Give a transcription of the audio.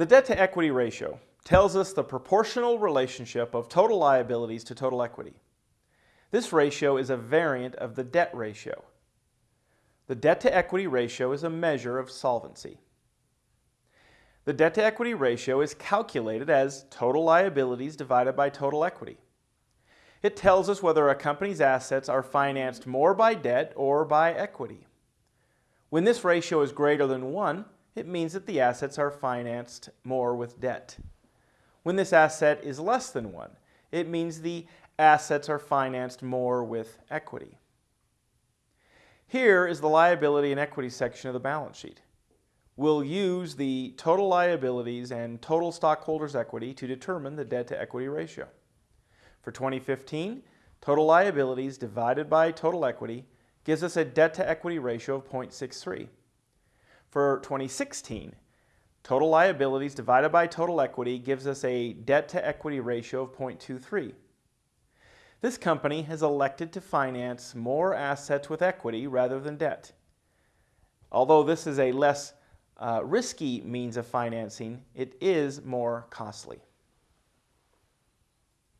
The debt to equity ratio tells us the proportional relationship of total liabilities to total equity. This ratio is a variant of the debt ratio. The debt to equity ratio is a measure of solvency. The debt to equity ratio is calculated as total liabilities divided by total equity. It tells us whether a company's assets are financed more by debt or by equity. When this ratio is greater than 1, it means that the assets are financed more with debt. When this asset is less than 1, it means the assets are financed more with equity. Here is the liability and equity section of the balance sheet. We'll use the total liabilities and total stockholders' equity to determine the debt to equity ratio. For 2015, total liabilities divided by total equity gives us a debt to equity ratio of 0.63. For 2016, total liabilities divided by total equity gives us a debt to equity ratio of 0.23. This company has elected to finance more assets with equity rather than debt. Although this is a less uh, risky means of financing, it is more costly.